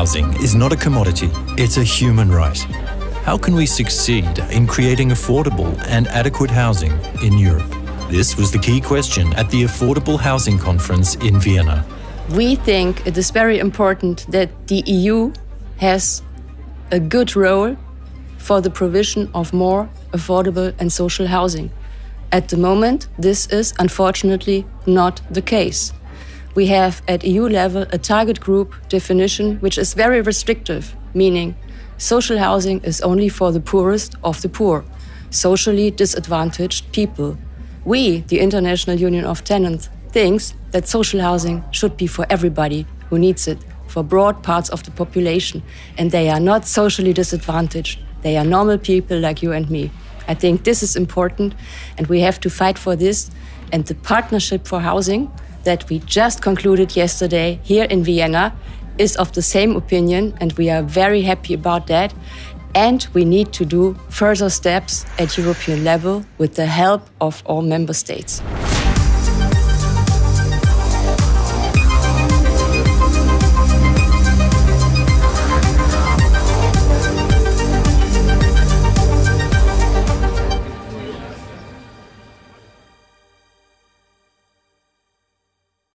Housing is not a commodity, it's a human right. How can we succeed in creating affordable and adequate housing in Europe? This was the key question at the Affordable Housing Conference in Vienna. We think it is very important that the EU has a good role for the provision of more affordable and social housing. At the moment, this is unfortunately not the case. We have at EU level a target group definition which is very restrictive, meaning social housing is only for the poorest of the poor, socially disadvantaged people. We, the International Union of Tenants, thinks that social housing should be for everybody who needs it, for broad parts of the population, and they are not socially disadvantaged. They are normal people like you and me. I think this is important, and we have to fight for this. And the Partnership for Housing that we just concluded yesterday here in Vienna is of the same opinion, and we are very happy about that. And we need to do further steps at European level with the help of all member states.